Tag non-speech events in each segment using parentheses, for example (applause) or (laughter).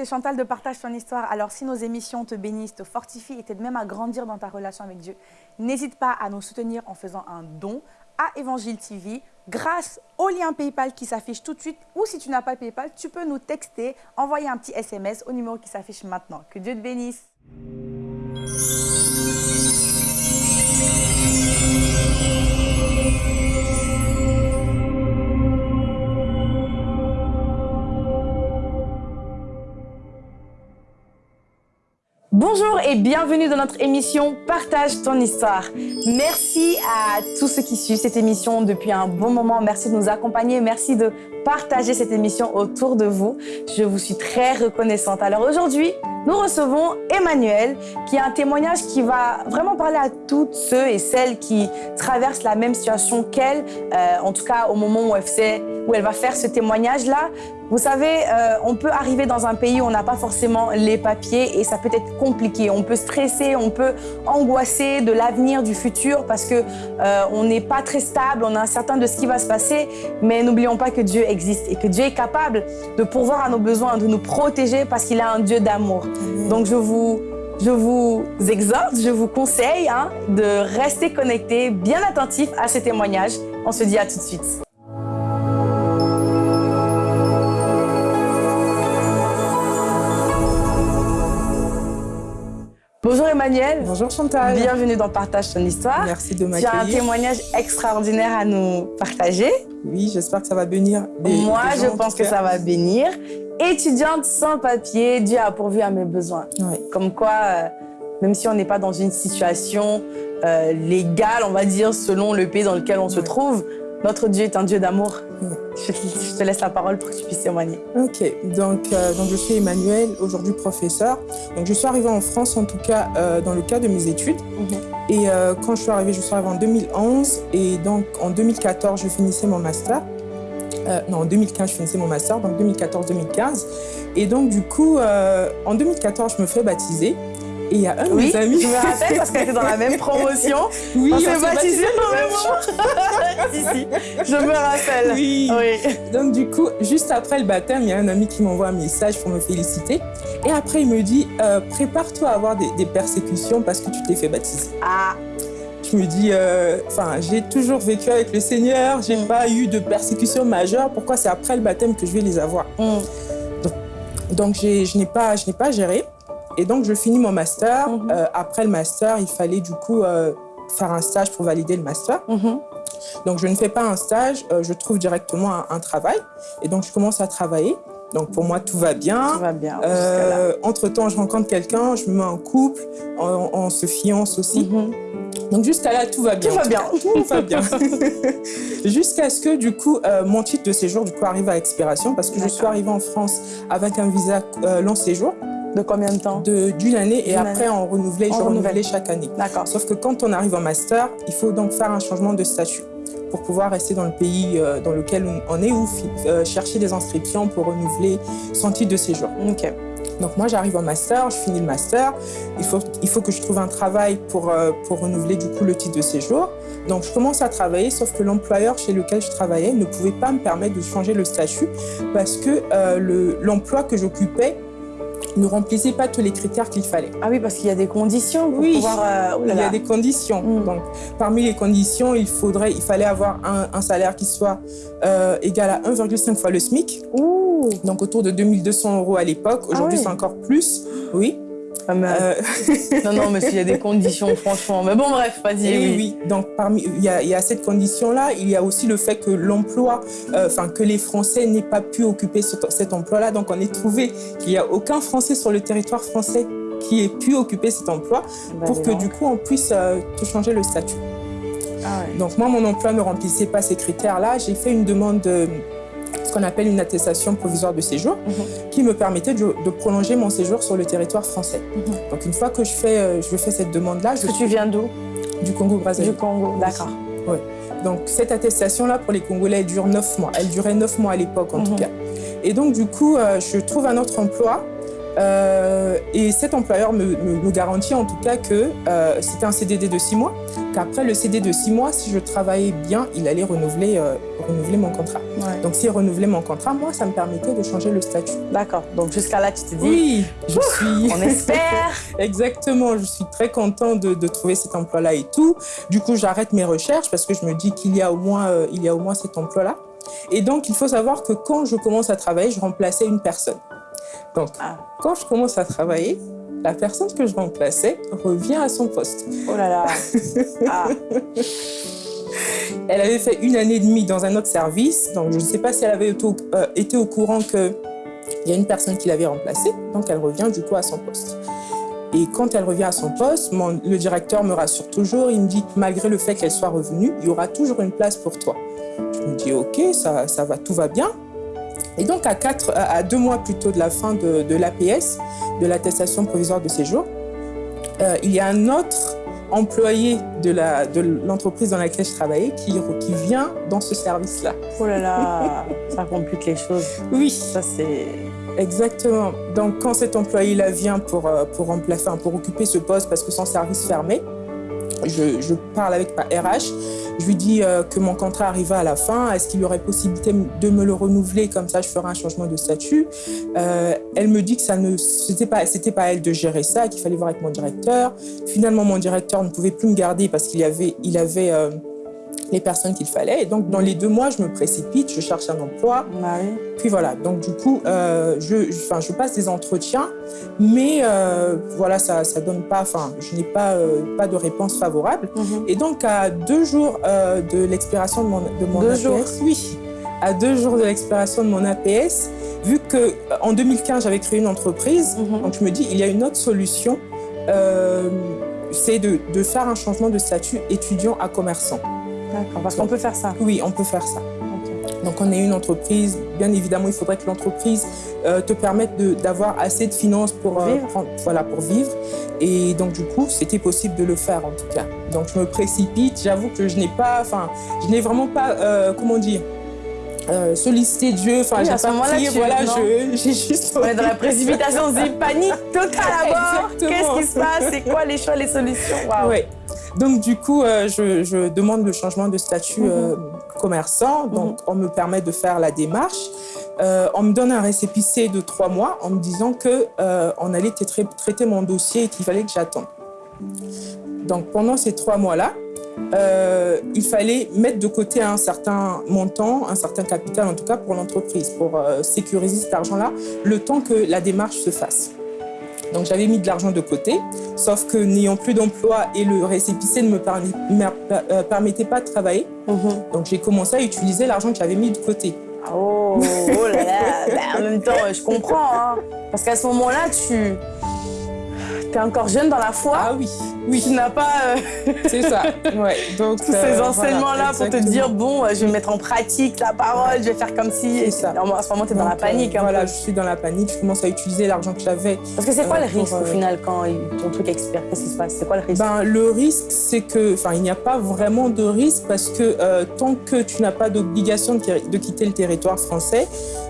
c'est Chantal de Partage ton histoire. Alors, si nos émissions te bénissent, te fortifient et t'aident même à grandir dans ta relation avec Dieu, n'hésite pas à nous soutenir en faisant un don à Évangile TV grâce au lien PayPal qui s'affiche tout de suite. Ou si tu n'as pas PayPal, tu peux nous texter, envoyer un petit SMS au numéro qui s'affiche maintenant. Que Dieu te bénisse. Bonjour et bienvenue dans notre émission Partage ton histoire. Merci à tous ceux qui suivent cette émission depuis un bon moment. Merci de nous accompagner. Merci de partager cette émission autour de vous. Je vous suis très reconnaissante. Alors aujourd'hui, nous recevons Emmanuel, qui a un témoignage qui va vraiment parler à toutes ceux et celles qui traversent la même situation qu'elle, euh, en tout cas au moment où elle, fait, où elle va faire ce témoignage-là. Vous savez, euh, on peut arriver dans un pays où on n'a pas forcément les papiers et ça peut être compliqué. On peut stresser, on peut angoisser de l'avenir, du futur parce que euh, on n'est pas très stable, on est incertain de ce qui va se passer. Mais n'oublions pas que Dieu existe et que Dieu est capable de pourvoir à nos besoins, de nous protéger parce qu'il a un Dieu d'amour. Donc je vous, je vous exhorte, je vous conseille hein, de rester connecté, bien attentif à ces témoignages. On se dit à tout de suite. Bonjour Emmanuel. Bonjour Chantal. Bienvenue dans Partage ton histoire. Merci de Tu as un m'accueillir. témoignage extraordinaire à nous partager. Oui, j'espère que ça va bénir des Moi, des je gens, pense que ça va bénir. Étudiante sans papier, Dieu a pourvu à mes besoins. Comme quoi, euh, même si on n'est pas dans une situation euh, légale, on va dire, selon le pays dans lequel on se trouve, notre Dieu est un Dieu d'amour. Je, je te laisse la parole pour que tu puisses témoigner. Ok, donc, euh, donc je suis Emmanuel, aujourd'hui professeur. Donc je suis arrivée en France en tout cas euh, dans le cadre de mes études. Et euh, quand je suis arrivée, je suis arrivée en 2011 et donc en 2014 je finissais mon master. Non, en 2015 je finissais mon master, donc 2014-2015. Et donc du coup, en 2014 je me fais baptiser. Et il y a un de Oui, mes amis. je me rappelle parce qu'elle était dans la même promotion. oui, on s'est s'est au même si, si, je me rappelle. Oui. Oui. Donc du coup, juste après le baptême, il y a un ami qui m'envoie un message pour me féliciter. Et après, il me dit euh, prépare-toi à avoir des, des persécutions parce que tu t'es fait baptiser. Ah, Je me dis, euh, enfin, j'ai toujours vécu avec le Seigneur, j'ai Mm. pas eu de persécutions majeures. Pourquoi c'est après le baptême que je vais les avoir? Hum, Donc j'ai- je n'ai pas, je n'ai pas géré. Et donc je finis mon master. Mhm. Euh, après le master, il fallait du coup euh, faire un stage pour valider le master. mhm. Donc, je ne fais pas un stage, euh, je trouve directement un, un travail. Et donc, je commence à travailler. Donc, pour moi, tout va bien. Tout va bien. Entre-temps, je rencontre quelqu'un, je me mets en couple, on, on se fiance aussi. Mhm. Donc, jusqu'à là, tout va bien. Tout va en bien. Tout va bien. (laughs) jusqu'à ce que, du coup, euh, mon titre de séjour, du coup, arrive à expiration parce que je suis arrivée en France avec un visa euh, long séjour De combien de temps d'une année et après, année. on renouvelait, On je renouvelle. renouvelais chaque année. D'accord. Sauf que quand on arrive en master, il faut donc faire un changement de statut pour pouvoir rester dans le pays euh, dans lequel on- est ou euh, chercher des inscriptions pour renouveler son titre de séjour. Ok. Donc moi, j'arrive en master, je finis le master. Il faut, il faut que je trouve un travail pour, euh, pour renouveler du coup le titre de séjour. Donc je commence à travailler, sauf que l'employeur chez lequel je travaillais ne pouvait pas me permettre de changer le statut parce que euh, le- l'emploi que j'occupais ne remplissait pas tous les critères qu'il fallait. Ah oui, parce qu'il y a des conditions pour Oui. pouvoir... euh, oh là Il y a des conditions. Mm. Donc, parmi les conditions, il, faudrait, il fallait avoir un, un salaire qui soit euh, égal à 1,5 fois le SMIC, Ouh donc autour de 2200 euros à l'époque. Aujourd'hui, oui. c'est encore plus. Oui. Ah, Euh, Non, non, mais s'il y a des conditions, franchement. Mais bon, bref, vas-y. et oui. oui, Donc, parmi, il y a, il y a cette condition-là. Il y a aussi le fait que l'emploi, euh, enfin, que les Français n'aient pas pu occuper ce- cet emploi-là. Donc, on est trouvé qu'il n'y a aucun Français sur le territoire français qui ait pu occuper cet emploi Bah, pour que du coup, on puisse euh, te changer le statut. Ah ouais. Donc moi, mon emploi ne remplissait pas ces critères-là. J'ai fait une demande de ce qu'on appelle une attestation provisoire de séjour Mhm. qui me permettait de, de prolonger mon séjour sur le territoire français. Mhm. Donc une fois que je fais, euh, je fais cette demande-là, je tu viens d'où? du Congo Du. Congo, d'accord. Donc cette attestation-là pour les Congolais, elle dure neuf mois. Elle durait neuf mois à l'époque en Mhm. tout cas. Et donc du coup, euh, je trouve un autre emploi Euh, et cet employeur me, me, garantit en tout cas que euh, c'était un CDD de six mois, qu'après le CDD de six mois, si je travaillais bien, il allait renouveler, euh, renouveler mon contrat. Donc s'il renouvelait mon contrat, moi, ça me permettait de changer le statut. D'accord. Donc jusqu'à là, tu te dis... Oui, je suis... On (laughs) espère Exactement. Je suis très content de, de trouver cet emploi-là et tout. Du coup, j'arrête mes recherches parce que je me dis qu'il y, a au moins, il y a au moins cet emploi-là. Et donc, il faut savoir que quand je commence à travailler, je remplaçais une personne. Donc, ah. quand je commence à travailler, la personne que je remplaçais revient à son poste. Oh là là (laughs) ah. Elle avait fait une année et demie dans un autre service, donc je ne sais pas si elle avait été au, euh, courant qu'il y a une personne qui l'avait remplacée, donc elle revient du coup à son poste. Et quand elle revient à son poste, le directeur me rassure toujours, il me dit que malgré le fait qu'elle soit revenue, il y aura toujours une place pour toi. Je me dis ok, ça, ça va, tout va bien. Et donc, à, quatre, à deux mois plus tôt de la fin de, de l'APS, de l'attestation provisoire de séjour, euh, il y a un autre employé de l'entreprise de dans laquelle je travaillais qui, qui vient dans ce service-là. Oh là là, (laughs) ça complique les choses. Oui. Ça, c'est... Exactement. Donc, quand cet employé-là vient pour, euh, pour, remplacer, pour occuper ce poste parce que son service fermait, je, je parle avec ma RH je lui dis euh, que mon contrat arriva à la fin. Est-ce qu'il y aurait possibilité de me le renouveler? Comme ça, je ferai un changement de statut. Euh, elle me dit que ça ne, c'était pas, c'était pas elle de gérer ça, qu'il fallait voir avec mon directeur. Finalement, mon directeur ne pouvait plus me garder parce qu'il avait, il avait euh, les personnes qu'il fallait. Et donc, dans les deux mois, je me précipite, je cherche un emploi. Puis voilà, donc du coup, euh, je, passe des entretiens, mais euh, voilà, ça ne donne pas, enfin, je n'ai pas, euh, pas de réponse favorable. Mhm. Et donc, à deux jours de l'expiration de mon, de mon deux APS, jours. oui, à deux jours de l'expiration de mon APS, vu que en 2015, j'avais créé une entreprise, Mhm. donc je me dis, il y a une autre solution, c'est de, de faire un changement de statut étudiant à commerçant. D'accord, parce qu'on peut faire ça. Oui, on peut faire ça. Donc, on est une entreprise. Bien évidemment, il faudrait que l'entreprise euh, te permette d'avoir assez de finances pour, euh, vivre. prendre- voilà, pour vivre. Et donc, du coup, c'était possible de le faire, en tout cas. Donc, je me précipite. J'avoue que je n'ai pas, enfin, je n'ai vraiment pas, euh, comment dire, euh, sollicité Dieu. Enfin, Oui, j'ai pas tu- Voilà, j'ai juste. On est dans la précipitation, on se dit panique totale à bord. (laughs) Qu'est-ce qui se passe? C'est quoi les choix, les solutions? Ouais. Donc, du coup, euh, je, je demande le changement de statut Mhm. euh, commerçant. Donc, on me permet de faire la démarche. Euh, on me donne un récépissé de trois mois en me disant que on allait tra- traiter mon dossier et qu'il fallait que j'attende. Donc, pendant ces trois mois-là, il fallait mettre de côté un certain montant, un certain capital en tout cas pour l'entreprise, pour sécuriser cet argent-là, le temps que la démarche se fasse. Donc j'avais mis de l'argent de côté, sauf que n'ayant plus d'emploi et le récépissé ne me euh, permettait pas de travailler, Mhm. donc j'ai commencé à utiliser l'argent que j'avais mis de côté. Oh, oh là là. Ben, en même temps, je comprends. hein. Parce qu'à ce moment-là, tu es encore jeune dans la foi. Ah oui, oui, Tu n'as pas euh, (laughs) c'est ça. Ouais, (laughs) donc tous euh, ces voilà, enseignements-là pour te dire bon, euh, je vais mettre en pratique la parole, je vais faire comme si. C'est ça. À ce moment, tu es dans la euh, panique. un voilà, peu. je suis dans la panique. Je commence à utiliser l'argent que j'avais Parce que c'est quoi euh, le risque pour, au euh, final quand ton truc expire? Qu'est-ce qui se passe? C'est quoi le risque? Ben, le risque, c'est que, enfin, il n'y a pas vraiment de risque parce que euh, tant que tu n'as pas d'obligation de, de quitter le territoire français,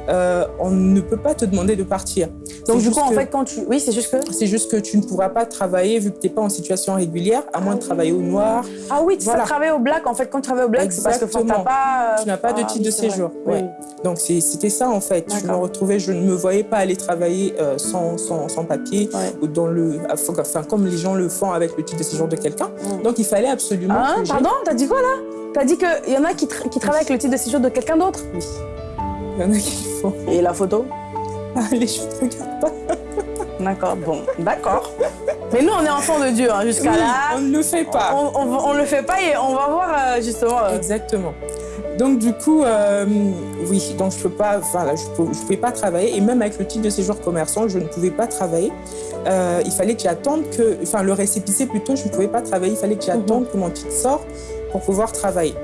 euh, on ne peut pas te demander de partir. Donc du coup, en fait, quand tu... Oui, c'est juste que... c'est juste que tu ne pourras pas travailler vu que tu n'es pas en situation régulière, à moins de travailler au noir. Ah oui, tu Voilà. travailler au black. En fait, quand tu travailles au black, c'est parce que tu n'as Exactement. pas... euh, Tu n'as pas de ah, titre oui, de séjour. Oui. Ouais. Donc c'était ça en fait. Je me retrouvais, je ne me voyais pas aller travailler euh, sans, sans, sans papier Ouais. ou dans le, enfin comme les gens le font avec le titre de séjour de quelqu'un. Donc il fallait absolument. Ah, pardon T'as dit quoi là? T'as dit qu'il y en a qui, tra- qui travaillent avec le titre de séjour de quelqu'un d'autre? Oui. Il y en a qui le font. Et la photo Allez, je ne regarde pas. (laughs) D'accord, bon, d'accord. Mais nous, on est enfants de Dieu, hein, jusqu'à Oui, là. on ne le fait pas. On, on le fait pas et on va voir euh, justement. euh, Exactement. Donc du coup, euh, oui, donc je peux pas, enfin là, je peux, je pouvais pas travailler et même avec le titre de séjour commerçant, je ne pouvais pas travailler. Euh, il fallait que j'attende que, enfin le récépissé plutôt, je ne pouvais pas travailler. Il fallait que j'attende que mon titre sorte pour pouvoir travailler.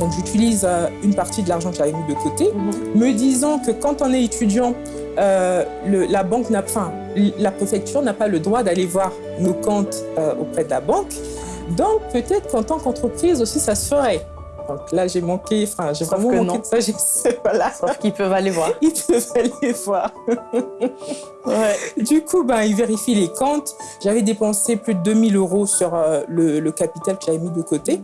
Donc j'utilise euh, une partie de l'argent que j'avais mis de côté, mhm. me disant que quand on est étudiant, euh, le- la banque n'a, enfin, la préfecture n'a pas le droit d'aller voir nos comptes euh, auprès de la banque. Donc peut-être qu'en tant qu'entreprise aussi, ça se ferait. Donc là, j'ai manqué, enfin, j'ai vraiment manqué non. de sagesse. Voilà. Sauf qu'ils peuvent aller voir. (laughs) Ils peuvent aller voir. Ouais. Du coup, ben, ils vérifient les comptes. J'avais dépensé plus de 2000 euros sur euh, le, le capital que j'avais mis de côté.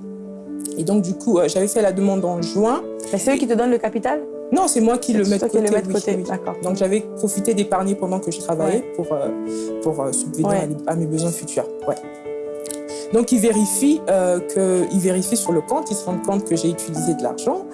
Et donc, du coup, euh, j'avais fait la demande en juin. C'est eux qui te donnent le capital? Non, c'est moi qui le mets de côté. le mets de oui, côté, oui. Donc, j'avais profité d'épargner pendant que je travaillais pour, euh, pour euh, subvenir Ouais. à mes besoins futurs. Ouais. Donc, ils vérifient, euh, que, ils vérifient sur le compte, ils se rendent compte que j'ai utilisé de l'argent.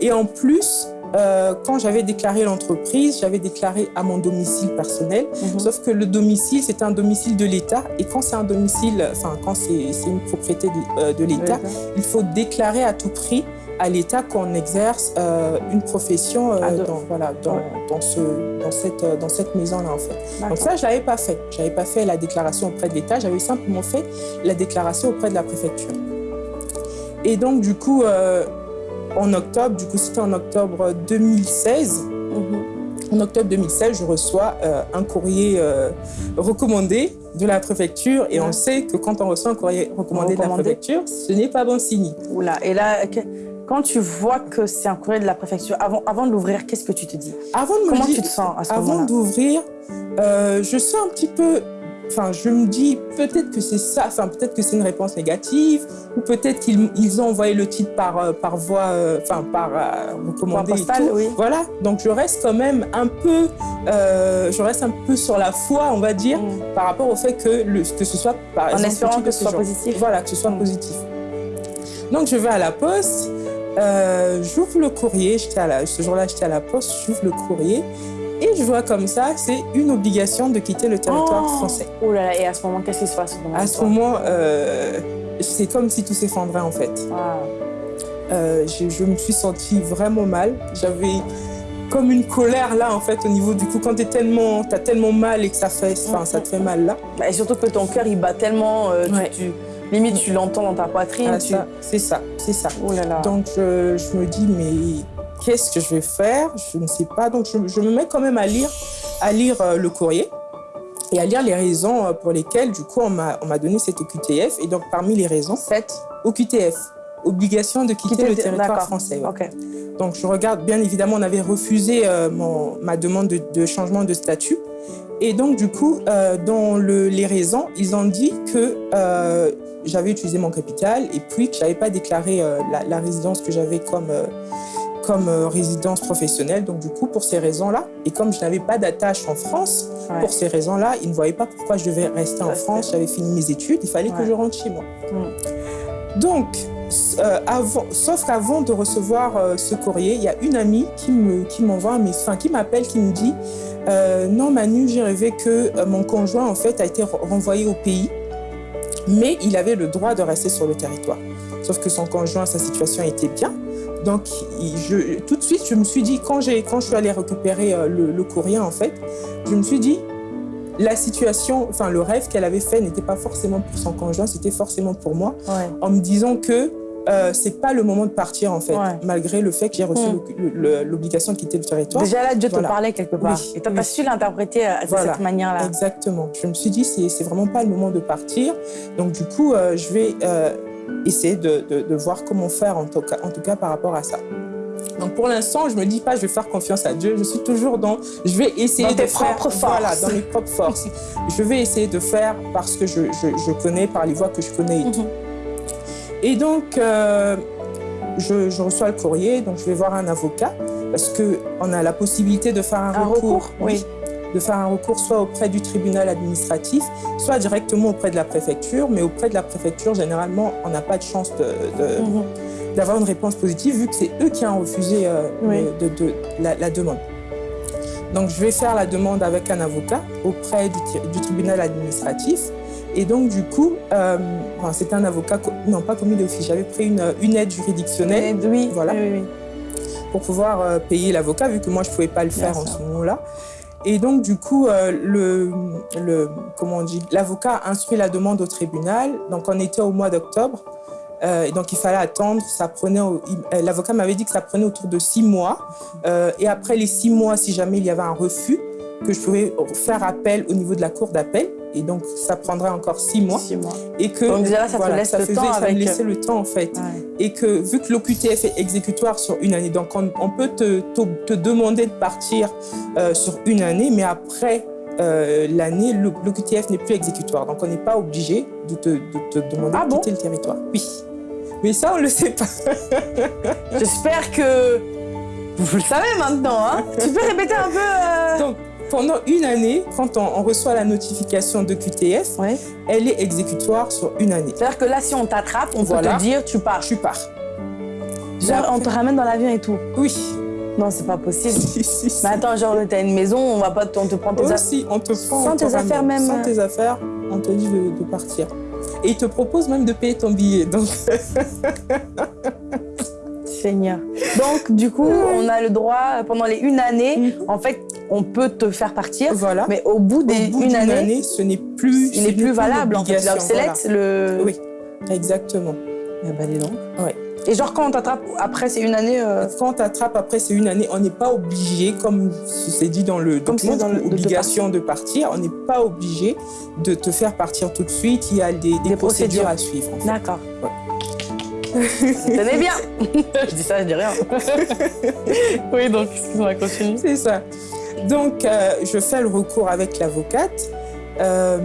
Et en plus, euh, quand j'avais déclaré l'entreprise, j'avais déclaré à mon domicile personnel. Mhm. Sauf que le domicile, c'est un domicile de l'État. Et quand c'est un domicile, enfin, quand c'est une propriété de, euh, de l'État, il faut déclarer à tout prix à l'État qu'on exerce euh, une profession euh, dans, voilà, dans, Ouais. dans, ce, dans cette, dans cette maison-là, en fait. Donc ça, je l'avais pas fait. Je n'avais pas fait la déclaration auprès de l'État, j'avais simplement fait la déclaration auprès de la préfecture. Et donc, du coup, euh, en octobre, du coup, c'était en octobre 2016, Mhm. en octobre 2016, je reçois euh, un courrier euh, recommandé de la préfecture et Ouais. on sait que quand on reçoit un courrier recommandé de la préfecture, ce n'est pas bon signe. Oula. Et là, quand tu vois que c'est un courrier de la préfecture, avant, avant de l'ouvrir, qu'est-ce que tu te dis? Avant de me Comment dire- tu te sens à ce Avant moment-là? d'ouvrir, euh, je sens un petit peu. Enfin, je me dis peut-être que c'est ça, enfin peut-être que c'est une réponse négative, ou peut-être qu'ils ils ont envoyé le titre par, euh, par voie, euh, enfin par euh, recommandé et postale, tout. oui. Voilà, donc je reste quand même un peu, euh, je reste un peu sur la foi, on va dire, Mm. par rapport au fait que, le, que ce soit par En exemple, espérant que ce soit positif. Voilà, que ce soit Mm. positif. Donc je vais à la poste, euh, j'ouvre le courrier, j'étais à la, ce jour-là j'étais à la poste, j'ouvre le courrier et je vois comme ça, c'est une obligation de quitter le territoire Oh français. Oh là là, et à ce moment, qu'est-ce qui se passe À ce moment, euh, c'est comme si tout s'effondrait en fait. Ah. Euh, je, je me suis sentie vraiment mal. J'avais comme une colère là en fait au niveau du cou quand t'es tellement t'as tellement mal et que ça fait enfin ça te fait mal là Bah, et surtout que ton cœur, il bat tellement, euh, tu- Ouais. tu, limite, tu l'entends dans ta poitrine. Ah, tu... c'est ça c'est ça Oh là là. donc je me dis mais qu'est-ce que je vais faire je ne sais pas donc je, je me mets quand même à lire à lire euh, le courrier et à lire les raisons euh, pour lesquelles du coup on m'a on m'a donné cette OQTF et donc parmi les raisons Sept. OQTF obligation de quitter Quitter le territoire français ouais. Donc je regarde, bien évidemment, on avait refusé euh, mon, ma demande de, de changement de statut. Et donc du coup, euh, dans le- les raisons, ils ont dit que euh, j'avais utilisé mon capital et puis que j'avais pas déclaré la, la résidence que j'avais comme, comme euh, résidence professionnelle. Donc du coup, pour ces raisons-là, et comme je n'avais pas d'attache en France, Ouais. pour ces raisons-là, ils ne voyaient pas pourquoi je devais rester en. France. J'avais fini mes études, il fallait Ouais. que je rentre chez moi. Mm. Donc, euh, avant, sauf qu'avant de recevoir euh, ce courrier, il y a une amie qui me qui m'envoie un enfin qui m'appelle, qui me dit euh, non Manu, j'ai rêvé que mon conjoint en fait a été re- renvoyé au pays, mais il avait le droit de rester sur le territoire. Sauf que son conjoint, sa situation était bien. Donc, je, tout de suite, je me suis dit, quand, quand je suis allée récupérer euh, le, le courrier, en fait, je me suis dit, la situation, enfin, le rêve qu'elle avait fait n'était pas forcément pour son conjoint, c'était forcément pour moi Ouais. en me disant que euh, c'est pas le moment de partir en fait, Ouais. malgré le fait que j'ai reçu Mm. l'obligation de quitter le territoire. Déjà là, Dieu Voilà. te parlait quelque part. Oui, Et toi, oui. tu as su l'interpréter euh, de Voilà. cette manière-là. Exactement. Je me suis dit c'est c'est vraiment pas le moment de partir. Donc du coup, euh, je vais euh, essayer de, de- de voir comment faire en tout, cas, en tout cas par rapport à ça. Donc pour l'instant, je me dis pas je vais faire confiance à Dieu. Je suis toujours dans je vais essayer Dans de faire propres voilà forces. dans mes propres forces. je vais essayer de faire parce que je, je, je connais par les voies que je connais et tout. Mhm. Et donc, euh, je, je reçois le courrier, donc je vais voir un avocat parce qu'on a la possibilité de faire un, Un recours, oui. De faire un recours soit auprès du tribunal administratif, soit directement auprès de la préfecture. Mais auprès de la préfecture, généralement, on n'a pas de chance de- de- Mhm. d'avoir une réponse positive vu que c'est eux qui ont refusé euh, Oui. de, de- la, la demande. Donc, je vais faire la demande avec un avocat auprès du, tribunal administratif. Et donc, du coup, euh, enfin, c'est un avocat, non pas commis d'office, j'avais pris une, une aide juridictionnelle oui, Voilà. oui, oui, oui. pour pouvoir euh, payer l'avocat, vu que moi, je ne pouvais pas le Bien faire en ce moment-là. Et donc, du coup, euh, le, le, comment instruit la demande au tribunal. Donc, on était au mois d'octobre. Euh, donc, il fallait attendre. Euh, l'avocat m'avait dit que ça prenait autour de six mois. Euh, et après les six mois, si jamais il y avait un refus, que je pouvais faire appel au niveau de la cour d'appel. Et donc ça prendrait encore six mois. Six mois. Et que Donc déjà là, ça te voilà, laisse ça le faisait- temps ça me laissait le temps en fait. Ouais. Et que vu que l'OQTF est exécutoire sur une année, donc on, on peut te, te, te demander de partir euh, sur une année, mais après euh, l'année, l'OQTF n'est plus exécutoire. Donc on n'est pas obligé de te, de te demander Ah de bon? quitter le territoire. Oui. Mais ça, on ne le sait pas. (laughs) J'espère que vous le savez maintenant. Hein tu peux répéter un peu euh, Donc, pendant une année, quand on, on reçoit la notification de QTF, elle est exécutoire sur une année. C'est-à-dire que là, si on t'attrape, on Voilà. peut te dire tu pars. Tu pars. Genre, on te ramène dans l'avion et tout. Oui. Non, c'est pas possible. (laughs) Si, si, si. Mais attends, genre, t'as une maison, on va pas te, on te prend tes affaires. Aussi, on te prend. Sans te tes affaires même. Sans tes affaires, on te dit de, de partir. Et ils te proposent même de payer ton billet. Donc, (laughs) Seigneur. Donc, du coup, on a le droit, pendant les une année, Mhm. en fait, on peut te faire partir. voilà. Mais au bout d'une année, année, ce n'est plus. il n'est plus valable. En fait, il l'obligation, obsolète le. Oui. Exactement. Eh ben, dis donc. Ouais. Et genre, quand on t'attrape après, c'est une année. euh, Quand on t'attrape après ces une année, on n'est pas obligé, comme c'est dit dans le Comme document, c'est dans le- de partir, on n'est pas obligé de te faire partir tout de suite. Il y a des, des Des procédures. procédures. à suivre. en fait. D'accord. Tenez bien (laughs) Je dis ça, je dis rien. (laughs) oui, donc, excuse-moi, continue. C'est ça. Donc, euh, je fais le recours avec l'avocate. Euh,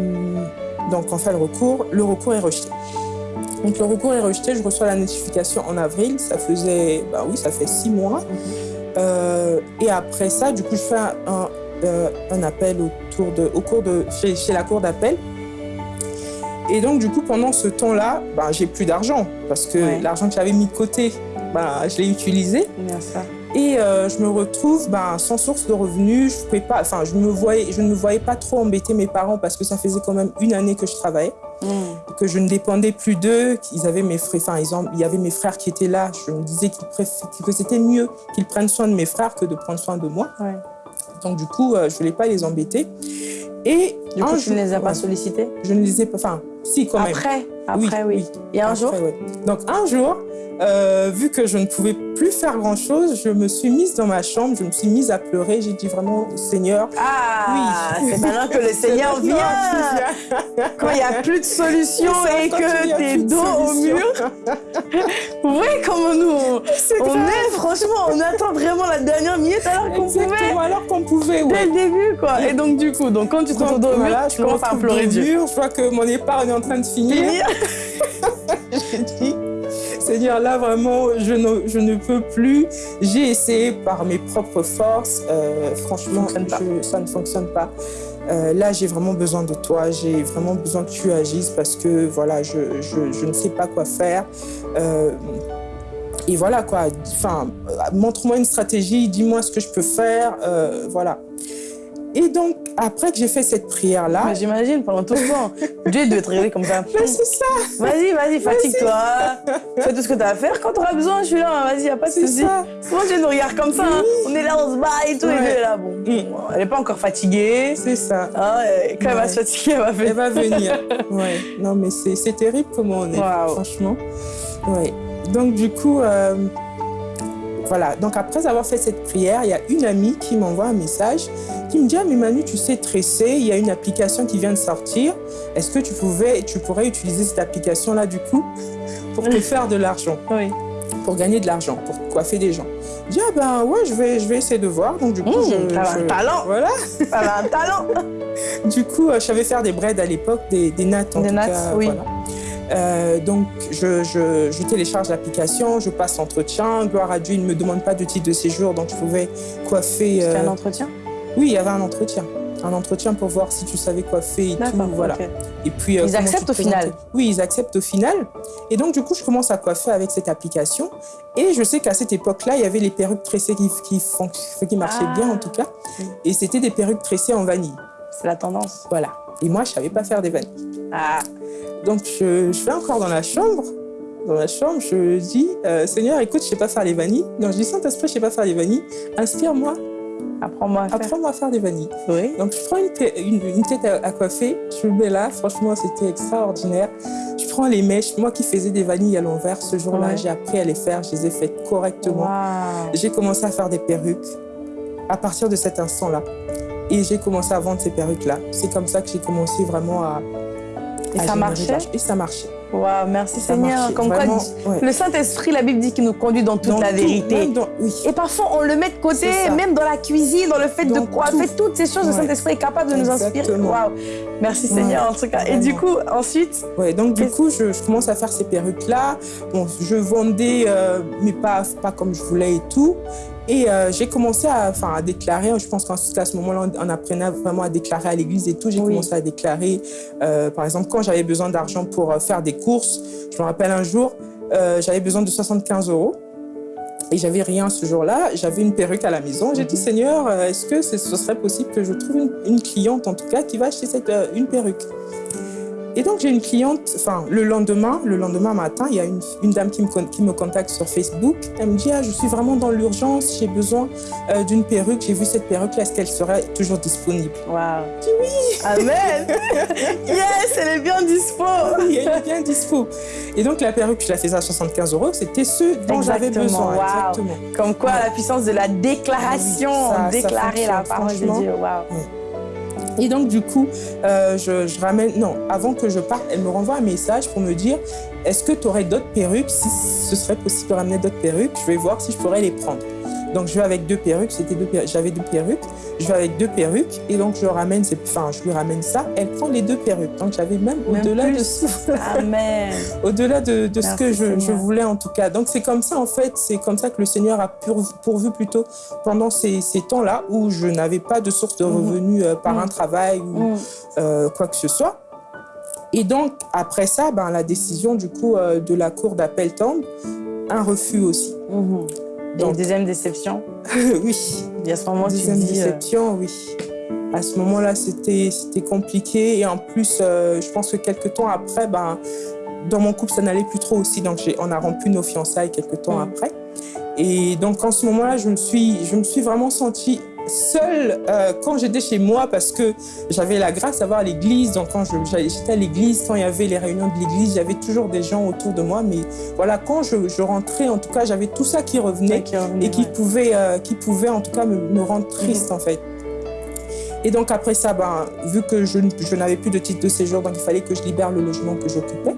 donc, on fait le recours. Le recours est rejeté. Donc, le recours est rejeté. Je reçois la notification en avril. Ça faisait, bah oui, ça fait six mois. Euh, et après ça, du coup, je fais un, un, appel autour de, au cours de, chez, chez la cour d'appel. Et donc, du coup, pendant ce temps-là, ben, j'ai plus d'argent parce que Ouais. l'argent que j'avais mis de côté, ben, je l'ai utilisé. Bien ça. Et euh, je me retrouve ben, sans source de revenus. Je, pouvais pas, je, me voyais, je ne me voyais pas trop embêter mes parents parce que ça faisait quand même une année que je travaillais, Mm. que je ne dépendais plus d'eux. qu'ils avaient mes frères, enfin, ils ont- il y avait mes frères qui étaient là. Je me disais préf- que c'était mieux qu'ils prennent soin de mes frères que de prendre soin de moi. Ouais. Donc du coup, euh, je voulais pas les embêter. Et Du coup, ne les as pas sollicités? Je ne les ai pas. Enfin, si quand même. Après, après, oui. Il y a un Après, jour? ouais. Donc un jour, euh, vu que je ne pouvais plus faire grand-chose, je me suis mise dans ma chambre, je me suis mise à pleurer. J'ai dit vraiment, Seigneur, Ah, Oui. c'est maintenant que le (laughs) Seigneur vient. Quand il n'y a plus de solution et que t'es dos au mur. (laughs) Voyez comment nous, on grave. est, franchement, on attend vraiment la dernière minute alors qu'on pouvait alors qu'on pouvait, dès ouais. le début, quoi. Et donc, du coup, donc, quand tu te retrouves dos au mur, tu commences à pleurer mur, Je vois que mon épargne est en train de finir. (laughs) Seigneur, là vraiment, je ne, je ne peux plus. J'ai essayé par mes propres forces. euh, franchement, Ça ne je- ça ne fonctionne pas. Euh, là, j'ai vraiment besoin de toi. J'ai vraiment besoin que tu agisses parce que voilà, je, je, je ne sais pas quoi faire. Euh, et voilà quoi. Enfin, montre-moi une stratégie. Dis-moi ce que je peux faire. voilà. Et donc, après que j'ai fait cette prière-là, Mais j'imagine, pendant tout ce temps, Dieu doit être réglé comme ça. Ben, c'est ça, Vas-y, vas-y, fatigue-toi. Fais tout ce que tu as à faire. Quand tu auras besoin, je suis là. Vas-y, a pas de souci. Souvent, Dieu nous regarde comme ça. hein. On est là, on se bat et tout. Et. Dieu est là. Bon, elle n'est pas encore fatiguée. C'est ça. Et quand elle va se fatiguer, elle va faire. Elle va venir. (laughs) Ouais. Non, mais c'est terrible comment on est, Waouh. franchement. Ouais. Donc, du coup, euh, voilà. Donc, après avoir fait cette prière, il y a une amie qui m'envoie un message qui me dit Ah, mais Manu, tu sais tresser, il y a une application qui vient de sortir. Est-ce que tu, pouvais, tu pourrais utiliser cette application-là, du coup, pour te faire de l'argent, Oui. pour gagner de l'argent, pour coiffer des gens Je dis Ah, ben ouais, je vais, je vais essayer de voir. Donc, du coup, Mmh, je. un talent. Voilà. Elle a un talent. (laughs) Du coup, euh, je savais faire des braids à l'époque, des, des nattes en Des tout nattes, cas, oui. voilà. Euh, donc, je, je- je télécharge l'application, je passe l'entretien. Gloire à Dieu, il ne me demande pas de titre de séjour, donc je pouvais coiffer. C'était euh, un entretien Oui, il y avait un entretien. Un entretien pour voir si tu savais coiffer et tout. Voilà. Et puis, euh, Ils acceptent au final. Oui, ils acceptent au final. Et donc, du coup, je commence à coiffer avec cette application. Et je sais qu'à cette époque-là, il y avait les perruques tressées qui, qui, fonc- qui marchaient Ah. bien, en tout cas. Et c'était des perruques tressées en vanille. C'est la tendance. Voilà. Et moi, je savais pas faire des vanilles. Ah, Donc, je, je vais encore dans la chambre. Dans la chambre, je dis euh, Seigneur, écoute, je sais pas faire les vanilles. Donc, je dis Saint-Esprit, je sais pas faire les vanilles. Inspire-moi, apprends-moi à faire. apprends-moi à faire des vanilles. Oui. Donc, je prends une, te- une- une tête à, à coiffer, je le mets là. Franchement, c'était extraordinaire. Je prends les mèches. Moi qui faisais des vanilles à l'envers, ce jour-là, Ouais. j'ai appris à les faire. Je les ai faites correctement. J'ai commencé à faire des perruques à partir de cet instant-là. Et j'ai commencé à vendre ces perruques-là. C'est comme ça que j'ai commencé vraiment à. Et ça marchait Et ça marchait. Wow, merci Seigneur. Comme quoi, le Saint-Esprit, la Bible dit qu'il nous conduit dans toute la vérité. Et parfois, on le met de côté, même dans la cuisine, dans le fait de coiffer, toutes ces choses, le Saint-Esprit est capable de nous inspirer. Wow. Merci Seigneur, en tout cas. Et du coup, ensuite Ouais, donc du coup, je, commence à faire ces perruques-là. Bon, je vendais, euh, mais pas, pas comme je voulais et tout. Et euh, j'ai commencé à, à déclarer, je pense qu'à ce moment-là, on apprenait vraiment à déclarer à l'église et tout. J'ai commencé à déclarer, euh, par exemple, quand j'avais besoin d'argent pour euh, faire des courses. Je me rappelle un jour, j'avais besoin de 75 euros. Et j'avais rien ce jour-là. J'avais une perruque à la maison. J'ai dit, mhm. Seigneur, est-ce que ce serait possible que je trouve une, une, cliente, en tout cas, qui va acheter cette, une perruque? Et donc, j'ai une cliente, enfin, le lendemain, le lendemain matin, il y a une, une dame qui me, qui me contacte sur Facebook. Elle me dit, ah, je suis vraiment dans l'urgence, j'ai besoin euh, d'une perruque. J'ai vu cette perruque-là, est-ce qu'elle serait toujours disponible? Waouh Je dis oui Amen (laughs) Yes, elle est bien dispo Oui, elle est bien dispo. Et donc, la perruque, je la faisais à 75 euros. C'était ce dont j'avais besoin. Exactement. Comme quoi, la puissance de la déclaration, ah déclarer la parole de Dieu. Waouh et donc, du coup, euh, je, ramène... Non, avant que je parte, elle me renvoie un message pour me dire est-ce que tu aurais d'autres perruques? Si ce serait possible de ramener d'autres perruques, je vais voir si je pourrais les prendre. Donc, je vais avec deux perruques. C'était deux J'avais deux perruques. Je vais avec deux perruques. Et donc, je ramène, enfin, je lui ramène ça. Elle prend les deux perruques. Donc, j'avais même, au-delà de, (laughs) (laughs) au-delà de, de ce que je, je, voulais, en tout cas. Donc, c'est comme ça, en fait. C'est comme ça que le Seigneur a pourvu, plutôt pendant ces, ces temps-là où je n'avais pas de source de mhm. revenus euh, par un mhm. travail ou mhm. euh, quoi que ce soit. Et donc, après ça, ben, la décision, du coup, euh, de la Cour d'appel tombe. Un refus aussi. Donc, deuxième déception (laughs) Oui. Et à ce moment, deuxième tu dis, euh, déception, oui. À ce moment-là, c'était compliqué. Et en plus, euh, je pense que quelques temps après, ben, dans mon couple, ça n'allait plus trop aussi. Donc, on a rompu nos fiançailles quelques temps mm. après. Et donc, en ce moment-là, je, me suis, je me suis vraiment sentie seule euh, quand j'étais chez moi parce que j'avais la grâce d'avoir à l'église. Donc quand j'étais à l'église, quand il y avait les réunions de l'église, j'avais toujours des gens autour de moi. Mais voilà, quand je, rentrais, en tout cas, j'avais tout ça qui revenait, et qui, pouvait, euh, qui pouvait en tout cas me, rendre triste mhm. en fait. Et donc après ça, ben, vu que je, je n'avais plus de titre de séjour, donc il fallait que je libère le logement que j'occupais.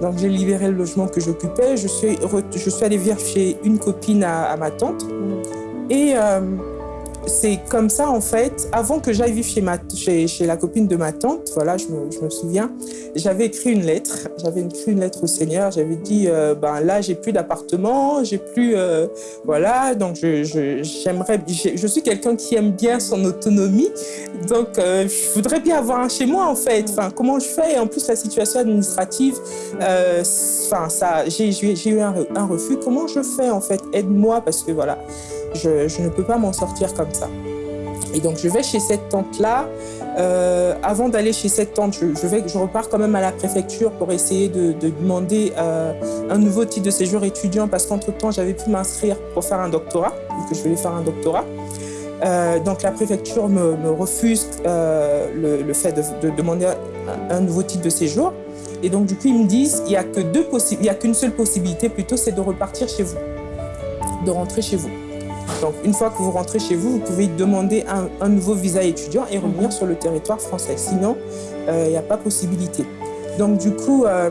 Donc j'ai libéré le logement que j'occupais. Je suis, je suis allée vivre chez une copine à, ma tante. Mhm. Et euh, c'est comme ça, en fait, avant que j'aille vivre chez, ma, chez, la copine de ma tante, voilà, je me, souviens, j'avais écrit une lettre. J'avais écrit une lettre au Seigneur. J'avais dit, euh, ben là, j'ai plus d'appartement, j'ai plus, euh, voilà, donc je, j'aimerais, je, suis quelqu'un qui aime bien son autonomie, donc euh, je voudrais bien avoir un chez moi, en fait. Enfin, comment je fais? En plus, la situation administrative, enfin, ça, j'ai, eu un refus. Comment je fais, en fait? Aide-moi, parce que voilà je, ne peux pas m'en sortir comme ça. Et donc, je vais chez cette tante-là. Euh, avant d'aller chez cette tante, je, repars quand même à la préfecture pour essayer de, demander euh, un nouveau titre de séjour étudiant parce qu'entre-temps, j'avais pu m'inscrire pour faire un doctorat, vu que je voulais faire un doctorat. Euh, donc, la préfecture me, refuse le, fait de, demander un, nouveau titre de séjour. Et donc, du coup, ils me disent il n'y a qu'une seule possibilité plutôt, c'est de repartir chez vous, de rentrer chez vous. Donc, une fois que vous rentrez chez vous, vous pouvez demander un, nouveau visa étudiant et revenir sur le territoire français. Sinon, il euh, n'y a pas possibilité. Donc, du coup, euh,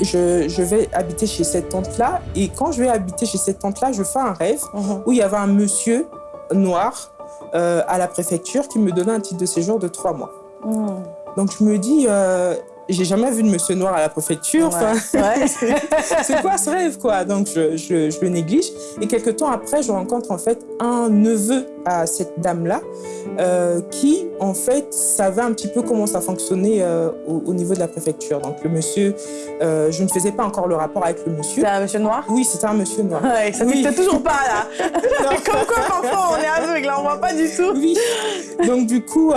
je, vais habiter chez cette tante-là. Et quand je vais habiter chez cette tante-là, je fais un rêve mhm. où il y avait un monsieur noir euh, à la préfecture qui me donnait un titre de séjour de trois mois. Mhm. Donc, je me dis, j'ai jamais vu de monsieur noir à la préfecture. (laughs) c'est quoi ce rêve, quoi? Donc, je, je, le néglige. Et quelques temps après, je rencontre en fait un neveu à cette dame-là euh, qui, en fait, savait un petit peu comment ça fonctionnait euh, au, niveau de la préfecture. Donc, le monsieur, euh, je ne faisais pas encore le rapport avec le monsieur. C'est un monsieur noir? Oui, c'était un monsieur noir. Ouais, ça oui. toujours pas, là. (laughs) (laughs) Comme quoi, parfois, on est aveugle, on voit pas du tout. Oui. Donc, du coup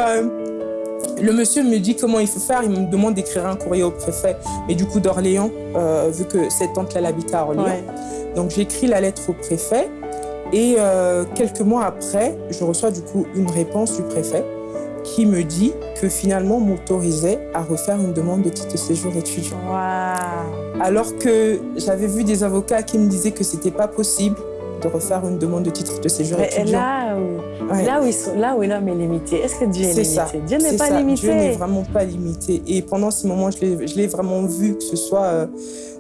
le monsieur me dit comment il faut faire. Il me demande d'écrire un courrier au préfet, mais du coup d'Orléans, euh, vu que cette tante-là habitait à Orléans. Donc j'écris la lettre au préfet. Et euh, quelques mois après, je reçois du coup une réponse du préfet qui me dit que finalement m'autorisait à refaire une demande de titre de séjour étudiant. Alors que j'avais vu des avocats qui me disaient que c'était pas possible de refaire une demande de titre de séjour Mais étudiant. là là, où ils sont, là où l'homme est limité, est-ce que Dieu est, limité? ça. Dieu n'est pas ça. limité. Dieu n'est vraiment pas limité. Et pendant ce moment, je l'ai- je l'ai vraiment vu, que ce soit euh,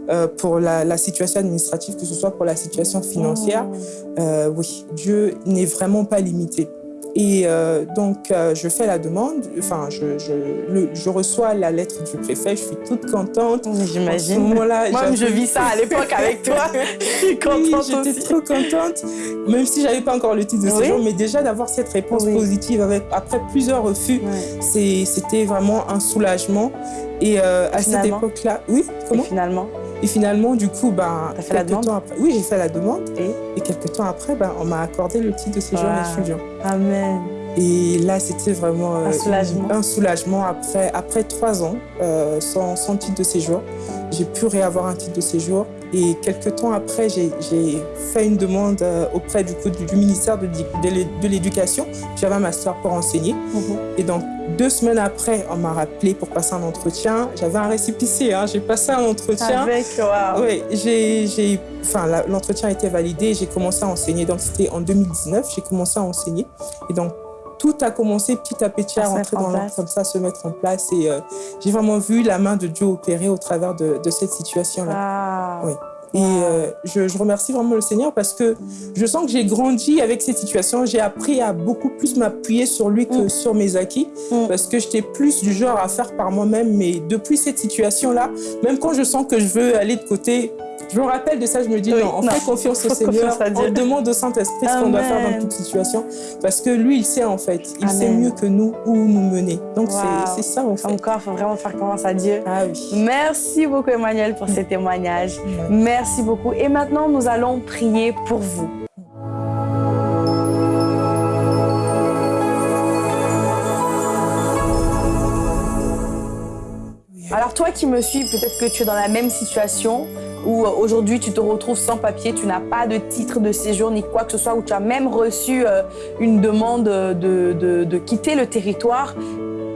euh, pour la, la situation administrative, que ce soit pour la situation financière. Oh. Euh, oui, Dieu n'est vraiment pas limité. Et euh, donc, euh, je fais la demande, enfin, je, je, le- je reçois la lettre du préfet, je suis toute contente. J'imagine. Moi, je vis ça à l'époque avec (laughs) toi. Je suis Oui, j'étais trop contente, même si j'avais pas encore le titre de Oui. séjour, mais déjà d'avoir cette réponse Oui. positive avec, après plusieurs refus, c'était vraiment un soulagement. Et euh, à cette époque-là, oui, Et comment? finalement, Et finalement, du coup, ben, fait la demande temps après, oui, j'ai fait la demande. et Et quelques temps après, ben, on m'a accordé le titre de séjour Wow. étudiant. Amen. Et là, c'était vraiment euh, Un soulagement. un soulagement après, après trois ans euh, sans, sans titre de séjour. J'ai pu réavoir un titre de séjour. Et quelques temps après, j'ai j'ai fait une demande euh, auprès du, coup, du, ministère de, de l'Éducation. J'avais un master pour enseigner. Mhm. Et donc, deux semaines après, on m'a rappelé pour passer un entretien. J'avais un récépissé, hein, j'ai passé un entretien. Avec, waouh. Oui, j'ai, j'ai- enfin, l'entretien a été validé j'ai commencé à enseigner. Donc, c'était en 2019, j'ai commencé à enseigner. Et donc, tout a commencé petit à petit À rentrer dans l'ordre, place. comme ça, se mettre en place. Et euh, j'ai vraiment vu la main de Dieu opérer au travers de, de cette situation-là. Waouh. Oui. Et euh, je, je remercie vraiment le Seigneur parce que je sens que j'ai grandi avec cette situation. J'ai appris à beaucoup plus m'appuyer sur lui que Mm. sur mes acquis Mm. parce que j'étais plus du genre à faire par moi-même. Mais depuis cette situation-là, même quand je sens que je veux aller de côté, je me rappelle de ça, je me dis Oui, non, on non. fait confiance au Seigneur, confiance on demande au Saint-Esprit ce qu'on doit faire dans toute situation parce que lui, il sait en fait, il sait mieux que nous où nous mener. Donc c'est- Wow. c'est ça en fait. Encore, il faut vraiment faire confiance à Dieu. Ah oui. Merci beaucoup, Emmanuel, pour ces témoignages. Merci beaucoup. Et maintenant, nous allons prier pour vous. Alors toi qui me suis, peut-être que tu es dans la même situation où euh, aujourd'hui tu te retrouves sans papier, tu n'as pas de titre de séjour ni quoi que ce soit, où tu as même reçu euh, une demande de, de- de quitter le territoire.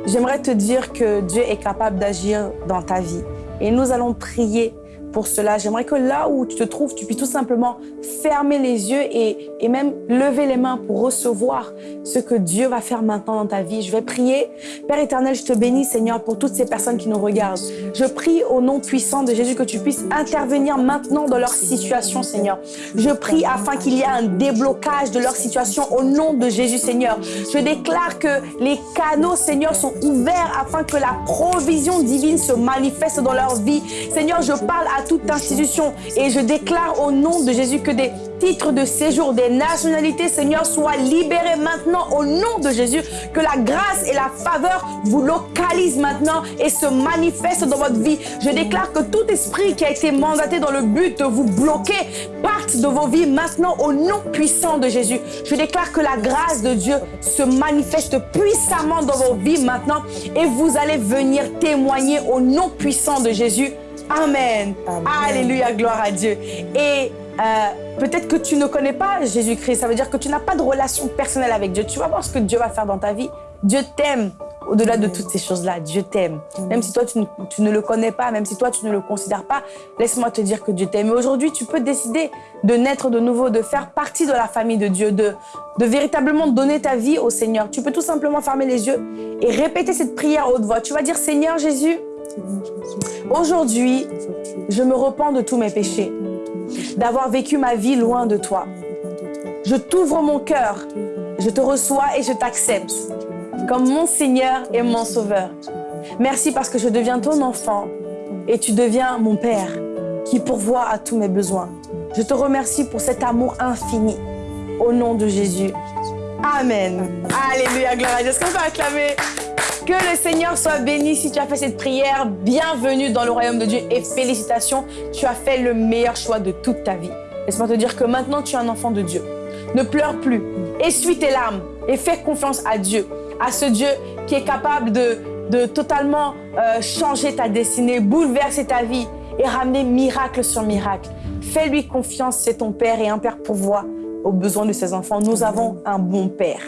J'aimerais te dire que Dieu est capable d'agir dans ta vie. Et nous allons prier pour cela. J'aimerais que là où tu te trouves, tu puisses tout simplement fermer les yeux et, et même lever les mains pour recevoir ce que Dieu va faire maintenant dans ta vie. Je vais prier. Père éternel, je te bénis, Seigneur, pour toutes ces personnes qui nous regardent. Je prie au nom puissant de Jésus que tu puisses intervenir maintenant dans leur situation, Seigneur. Je prie afin qu'il y ait un déblocage de leur situation au nom de Jésus, Seigneur. Je déclare que les canaux, Seigneur, sont ouverts afin que la provision divine se manifeste dans leur vie. Seigneur, je parle à toute institution et je déclare au nom de Jésus que des titres de séjour, des nationalités, Seigneur, soient libérés maintenant au nom de Jésus. Que la grâce et la faveur vous localisent maintenant et se manifestent dans votre vie. Je déclare que tout esprit qui a été mandaté dans le but de vous bloquer parte de vos vies maintenant au nom puissant de Jésus. Je déclare que la grâce de Dieu se manifeste puissamment dans vos vies maintenant et vous allez venir témoigner au nom puissant de Jésus. Amen. Amen. Alléluia, gloire à Dieu. Et euh, peut-être que tu ne connais pas Jésus-Christ, ça veut dire que tu n'as pas de relation personnelle avec Dieu. Tu vas voir ce que Dieu va faire dans ta vie. Dieu t'aime. Au-delà de toutes ces choses-là, Dieu t'aime. Même si toi, tu ne, tu ne le connais pas, même si toi, tu ne le considères pas, laisse-moi te dire que Dieu t'aime. Et aujourd'hui, tu peux décider de naître de nouveau, de faire partie de la famille de Dieu, de, de véritablement donner ta vie au Seigneur. Tu peux tout simplement fermer les yeux et répéter cette prière à haute voix. Tu vas dire, Seigneur Jésus, aujourd'hui, je me repens de tous mes péchés, d'avoir vécu ma vie loin de toi. Je t'ouvre mon cœur, je te reçois et je t'accepte comme mon Seigneur et mon Sauveur. Merci parce que je deviens ton enfant et tu deviens mon Père qui pourvoit à tous mes besoins. Je te remercie pour cet amour infini. Au nom de Jésus. Amen. Alléluia, gloire à Dieu. Est-ce qu'on peut acclamer? Que le Seigneur soit béni si tu as fait cette prière. Bienvenue dans le royaume de Dieu et félicitations, tu as fait le meilleur choix de toute ta vie. Laisse-moi te dire que maintenant tu es un enfant de Dieu. Ne pleure plus, essuie tes larmes et fais confiance à Dieu, à ce Dieu qui est capable de, totalement euh, changer ta destinée, bouleverser ta vie et ramener miracle sur miracle. Fais-lui confiance, c'est ton Père et un Père pourvoit aux besoins de ses enfants. Nous avons un bon Père.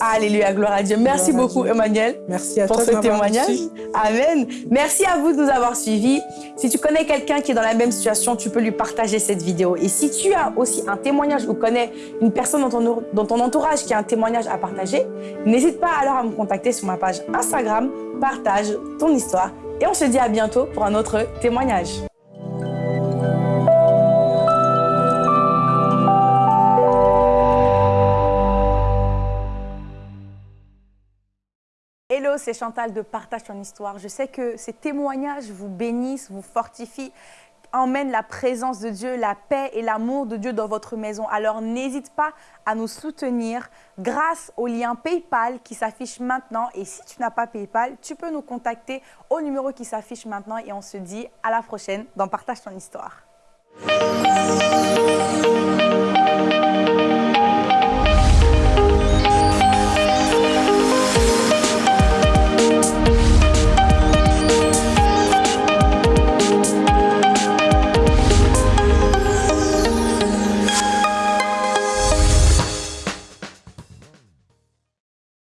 Alléluia, gloire à Dieu. Merci beaucoup, Emmanuel, Merci à pour toi ce témoignage. reçu. Amen. Merci à vous de nous avoir suivis. Si tu connais quelqu'un qui est dans la même situation, tu peux lui partager cette vidéo. Et si tu as aussi un témoignage ou connais une personne dans ton, dans ton entourage qui a un témoignage à partager, n'hésite pas alors à me contacter sur ma page Instagram. Partage ton histoire. Et on se dit à bientôt pour un autre témoignage. C'est Chantal de Partage ton histoire. Je sais que ces témoignages vous bénissent, vous fortifient, emmènent la présence de Dieu, la paix et l'amour de Dieu dans votre maison. Alors n'hésite pas à nous soutenir grâce au lien PayPal qui s'affiche maintenant. Et si tu n'as pas PayPal, tu peux nous contacter au numéro qui s'affiche maintenant et on se dit à la prochaine dans Partage ton histoire.